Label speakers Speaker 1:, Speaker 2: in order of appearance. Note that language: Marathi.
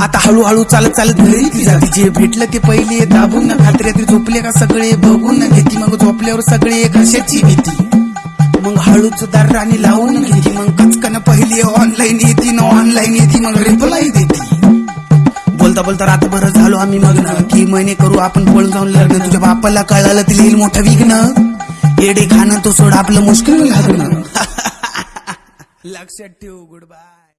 Speaker 1: आता हळूहळू चालत चालत घरी ती जाती. जे भेटलं ते पहिले दाबून ना खात्र्या ते झोपले का सगळे बघून ना घेती. मग झोपल्यावर सगळे कशाची भीती. मग हळूच दार राणी लावून घेती. मग कचकन पहिली ऑनलाईन येते ना ऑनलाईन येते. मग रिप्लाय देते. बोलता बोलता रातभर झालो आम्ही मग्न. की महिने करू आपण पळून जाऊन लग्न. तुझ्या बापाला कळालं तिला येईल मोठं विघ्न. येडे खाणं तो सोड आपलं मुश्किल लागणं. लक्षात ठेव गुड बाय.